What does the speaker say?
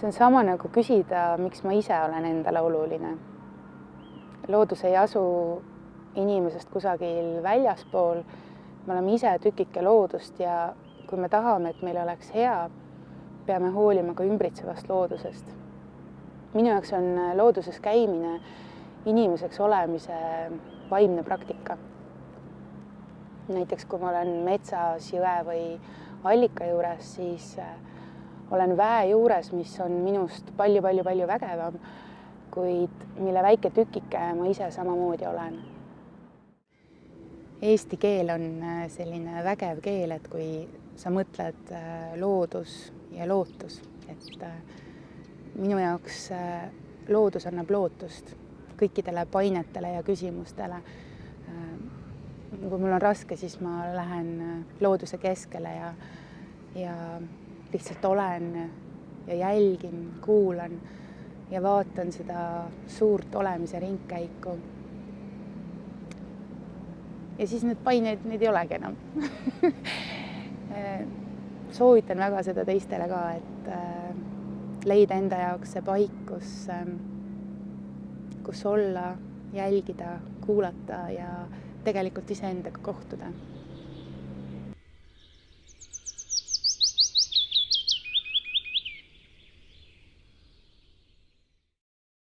see on sama nagu küsida, miks ma ise olen endale oluline. loodus ei asu inimesest kusagil väljaspool. me oleme ise tükike loodust ja kui me tahame, et meil oleks hea, peame hoolima ka ümbritsevast loodusest. minu jaoks on looduses käimine inimeseks olemise vaimne praktika. näiteks kui ma olen metsas, jõe või allika juures, siis olen väe juures, mis on minust palju-palju-palju vägevam, kuid mille väike tükike ma ise samamoodi olen. Eesti keel on äh, selline vägev keel, et kui sa mõtled äh, loodus ja lootus, et minu jaoks loodus annab lootust kõikidele painetele ja küsimustele. kui mul on raske, siis ma lähen looduse keskele ja, ja lihtsalt olen ja jälgin, kuulan ja vaatan seda suurt olemise ringkäiku. ja siis need paineid, neid ei olegi enam soovitan väga seda teistele ka, et äh, leida enda jaoks see paik, kus, ähm, kus olla, jälgida, kuulata ja tegelikult iseendaga kohtuda